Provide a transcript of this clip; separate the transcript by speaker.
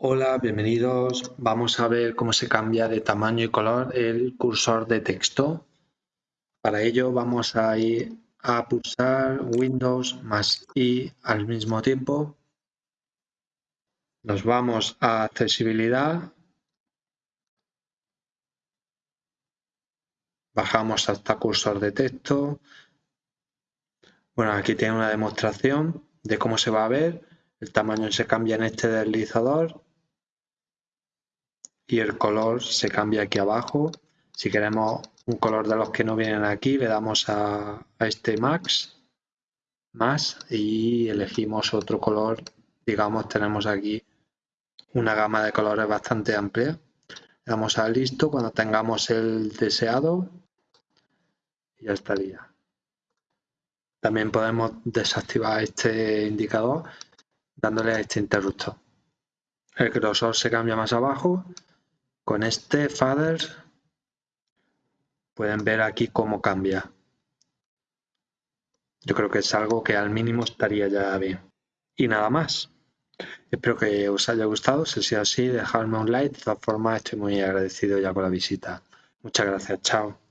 Speaker 1: Hola, bienvenidos. Vamos a ver cómo se cambia de tamaño y color el cursor de texto. Para ello vamos a ir a pulsar Windows más I al mismo tiempo. Nos vamos a accesibilidad. Bajamos hasta cursor de texto. Bueno, aquí tiene una demostración de cómo se va a ver. El tamaño se cambia en este deslizador y el color se cambia aquí abajo. Si queremos un color de los que no vienen aquí, le damos a, este Max, más y elegimos otro color. Digamos, tenemos aquí una gama de colores bastante amplia. Le damos a listo cuando tengamos el deseado ya estaría. También podemos desactivar este indicador dándole a este interruptor. El grosor se cambia más abajo con este Father pueden ver aquí cómo cambia. Yo creo que es algo que al mínimo estaría ya bien. Y nada más. Espero que os haya gustado. Si es así, dejadme un like. De todas formas, estoy muy agradecido ya con la visita. Muchas gracias. Chao.